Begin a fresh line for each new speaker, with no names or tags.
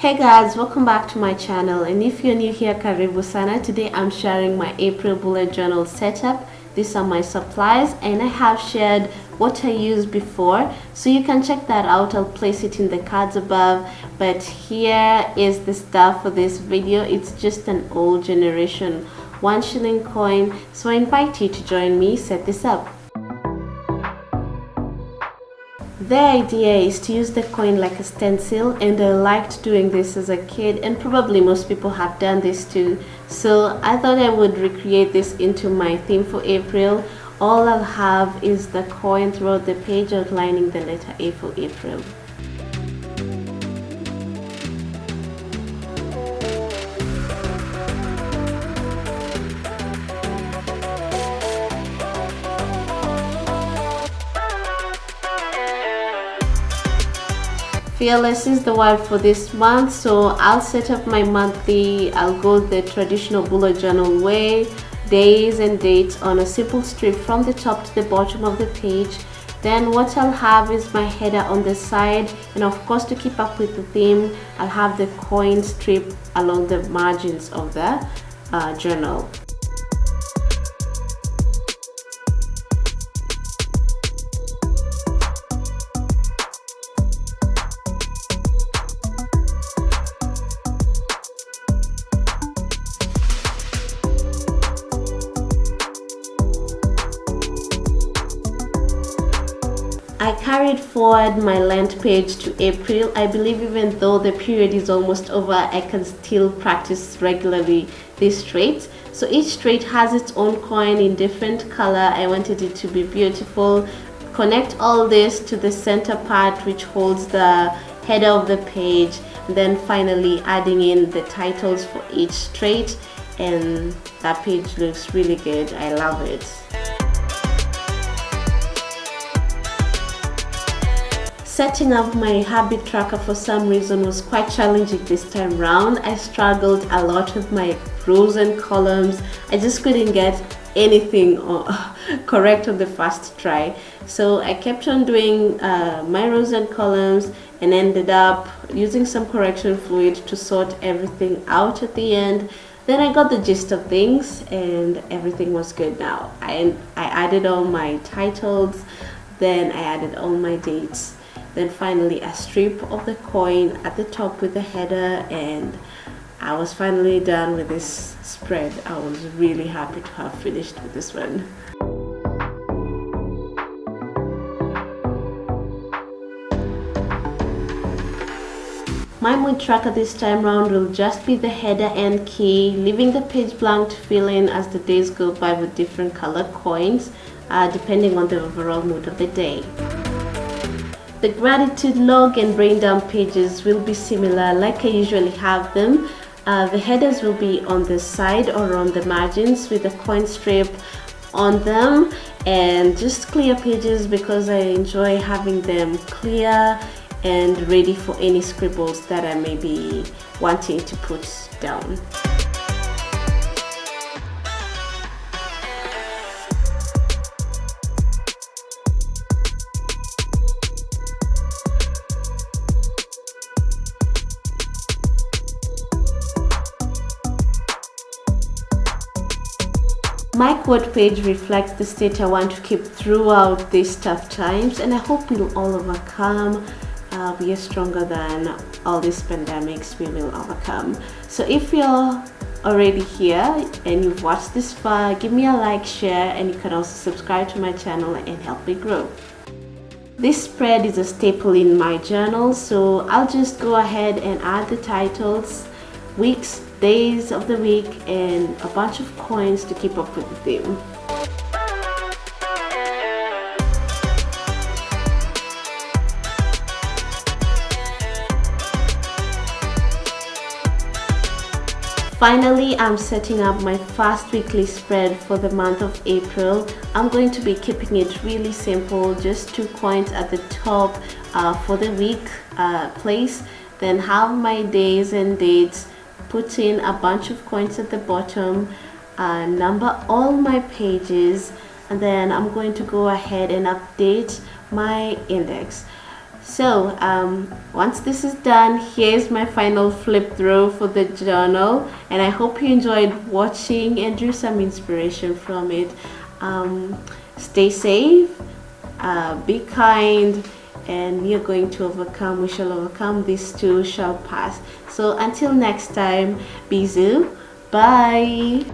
Hey guys, welcome back to my channel and if you're new here, karibu sana. Today I'm sharing my April bullet journal setup. These are my supplies and I have shared what I used before so you can check that out. I'll place it in the cards above but here is the stuff for this video. It's just an old generation one shilling coin so I invite you to join me set this up. The idea is to use the coin like a stencil and I liked doing this as a kid and probably most people have done this too. So I thought I would recreate this into my theme for April. All I'll have is the coin throughout the page outlining the letter A for April. Fearless is the word for this month so i'll set up my monthly i'll go the traditional bullet journal way days and dates on a simple strip from the top to the bottom of the page. Then what I'll have is my header on the side and of course to keep up with the theme I'll have the coin strip along the margins of the uh, journal carried forward my Lent page to April. I believe even though the period is almost over, I can still practice regularly this trait. So each trait has its own coin in different color. I wanted it to be beautiful. Connect all this to the center part which holds the header of the page. Then finally adding in the titles for each trait and that page looks really good. I love it. Setting up my habit tracker for some reason was quite challenging this time round. I struggled a lot with my rows and columns. I just couldn't get anything correct on the first try. So I kept on doing uh, my rows and columns and ended up using some correction fluid to sort everything out at the end. Then I got the gist of things and everything was good now. I, I added all my titles, then I added all my dates then finally a strip of the coin at the top with the header and I was finally done with this spread I was really happy to have finished with this one My mood tracker this time round will just be the header and key, leaving the page blank to fill in as the days go by with different colored coins, uh, depending on the overall mood of the day. The gratitude log and brain dump pages will be similar like I usually have them. Uh, the headers will be on the side or on the margins with a coin strip on them and just clear pages because I enjoy having them clear and ready for any scribbles that I may be wanting to put down. My quote page reflects the state I want to keep throughout these tough times and I hope we'll all overcome. Uh, we are stronger than all these pandemics we will overcome. So if you're already here and you've watched this far, give me a like, share and you can also subscribe to my channel and help me grow. This spread is a staple in my journal so I'll just go ahead and add the titles, weeks, days of the week and a bunch of coins to keep up with the theme. Finally, I'm setting up my first weekly spread for the month of April. I'm going to be keeping it really simple, just two coins at the top uh, for the week uh, place, then have my days and dates put in a bunch of coins at the bottom uh, number all my pages and then I'm going to go ahead and update my index. So um, once this is done here's my final flip through for the journal and I hope you enjoyed watching and drew some inspiration from it. Um, stay safe uh, be kind and we are going to overcome we shall overcome this too shall pass so until next time bisous bye